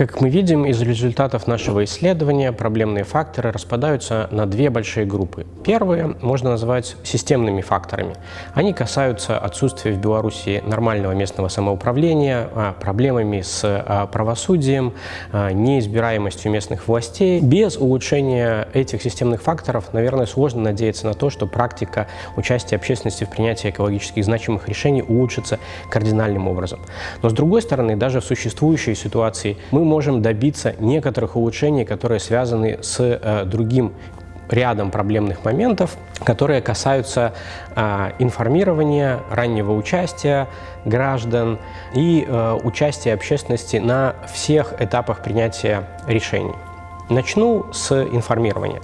Как мы видим из результатов нашего исследования, проблемные факторы распадаются на две большие группы. Первые можно назвать системными факторами. Они касаются отсутствия в Беларуси нормального местного самоуправления, а, проблемами с а, правосудием, а, неизбираемостью местных властей. Без улучшения этих системных факторов, наверное, сложно надеяться на то, что практика участия общественности в принятии экологически значимых решений улучшится кардинальным образом. Но с другой стороны, даже в существующей ситуации мы можем добиться некоторых улучшений, которые связаны с э, другим рядом проблемных моментов, которые касаются э, информирования, раннего участия граждан и э, участия общественности на всех этапах принятия решений. Начну с информирования.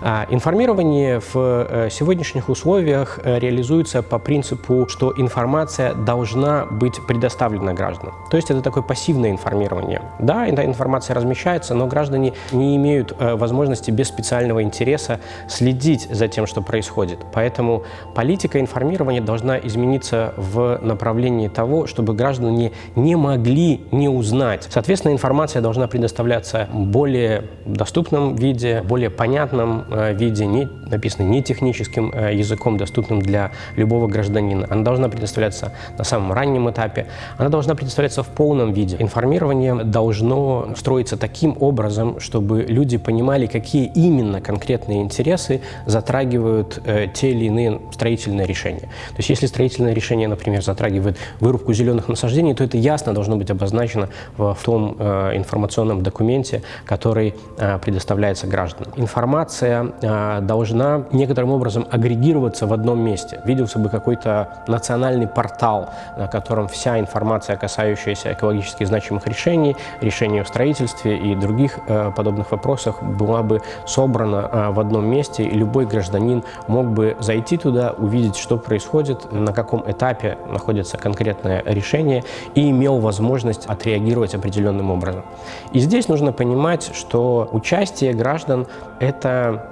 А, информирование в э, сегодняшних условиях э, реализуется по принципу, что информация должна быть предоставлена гражданам. То есть это такое пассивное информирование. Да, эта информация размещается, но граждане не имеют э, возможности без специального интереса следить за тем, что происходит. Поэтому политика информирования должна измениться в направлении того, чтобы граждане не могли не узнать. Соответственно, информация должна предоставляться в более доступном виде, более понятном Э, виде, не, написано не техническим э, языком, доступным для любого гражданина. Она должна предоставляться на самом раннем этапе, она должна предоставляться в полном виде. Информирование должно строиться таким образом, чтобы люди понимали, какие именно конкретные интересы затрагивают э, те или иные строительные решения. То есть если строительное решение, например, затрагивает вырубку зеленых насаждений, то это ясно должно быть обозначено в, том информационном документе, который предоставляется гражданам. Информация должна некоторым образом агрегироваться в одном месте. Виделся бы какой-то национальный портал, на котором вся информация, касающаяся экологически значимых решений, решений о строительстве и других э, подобных вопросах, была бы собрана э, в одном месте, и любой гражданин мог бы зайти туда, увидеть, что происходит, на каком этапе находится конкретное решение, и имел возможность отреагировать определенным образом. И здесь нужно понимать, что участие граждан – это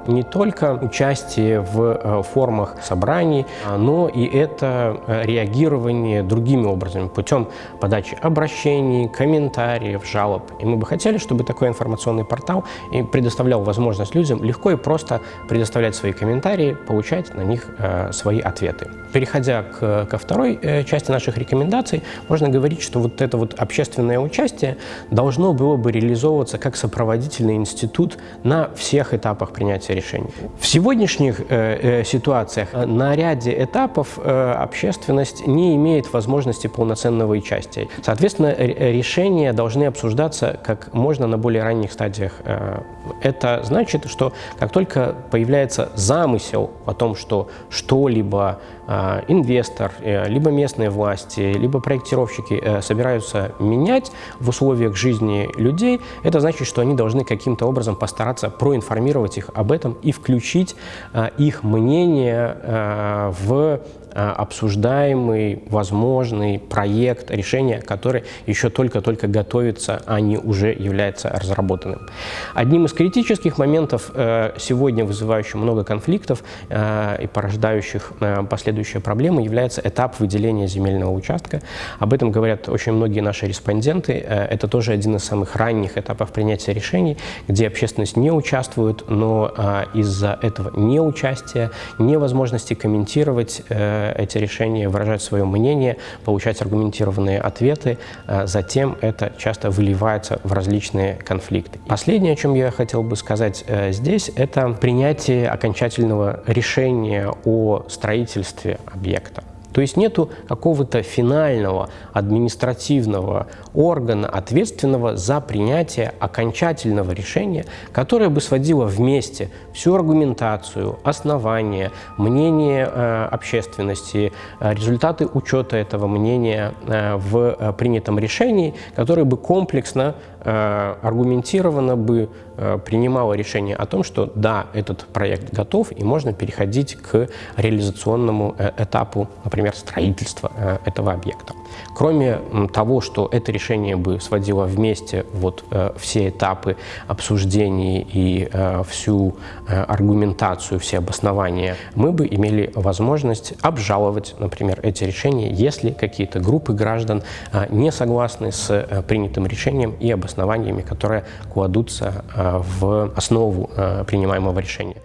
не только участие в э, формах собраний, но и это э, реагирование другими образами, путем подачи обращений, комментариев, жалоб. И мы бы хотели, чтобы такой информационный портал предоставлял возможность людям легко и просто предоставлять свои комментарии, получать на них э, свои ответы. Переходя к, ко второй части наших рекомендаций, можно говорить, что вот это вот общественное участие должно было бы реализовываться как сопроводительный институт на всех этапах принятия принятия решений. В сегодняшних э, э, ситуациях на ряде этапов э, общественность не имеет возможности полноценного участия. Соответственно, решения должны обсуждаться как можно на более ранних стадиях. Это значит, что как только появляется замысел о том, что что-либо инвестор, э, либо местные власти, либо проектировщики э, собираются менять в условиях жизни людей, это значит, что они должны каким-то образом постараться проинформировать их об этом и включить а, их мнение а, в а, обсуждаемый, возможный проект решения, который еще только-только готовится, а не уже является разработанным. Одним из критических моментов, э, сегодня вызывающих много конфликтов э, и порождающих э, последующие проблемы, является этап выделения земельного участка. Об этом говорят очень многие наши респонденты. Это тоже один из самых ранних этапов принятия решений, где общественность не участвует, но из-за этого неучастия, невозможности комментировать эти решения, выражать свое мнение, получать аргументированные ответы. А затем это часто выливается в различные конфликты. Последнее, о чем я хотел бы сказать э, здесь, это принятие окончательного решения о строительстве объекта. То есть нету какого-то финального административного органа, ответственного за принятие окончательного решения, которое бы сводило вместе всю аргументацию, основания, мнение э, общественности, э, результаты учета этого мнения э, в э, принятом решении, которое бы комплексно, э, аргументированно бы э, принимало решение о том, что да, этот проект готов и можно переходить к реализационному этапу, например, например, строительства э, этого объекта. Кроме того, что это решение бы сводило вместе вот э, все этапы обсуждений и всю аргументацию, все обоснования, мы бы имели возможность обжаловать, например, эти решения, если какие-то группы граждан не согласны с принятым решением и обоснованиями, которые кладутся в основу принимаемого решения.